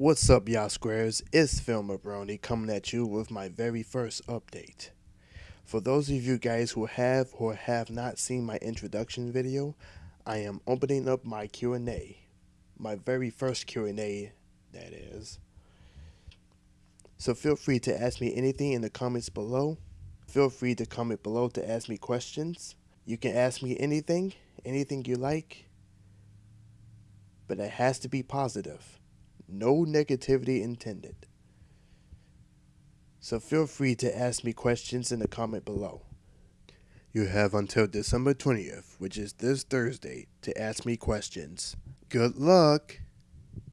What's up, y'all squares? It's Filmer Brony coming at you with my very first update. For those of you guys who have or have not seen my introduction video, I am opening up my Q&A. My very first Q&A, that is. So feel free to ask me anything in the comments below. Feel free to comment below to ask me questions. You can ask me anything, anything you like, but it has to be positive. No negativity intended. So feel free to ask me questions in the comment below. You have until December 20th, which is this Thursday, to ask me questions. Good luck!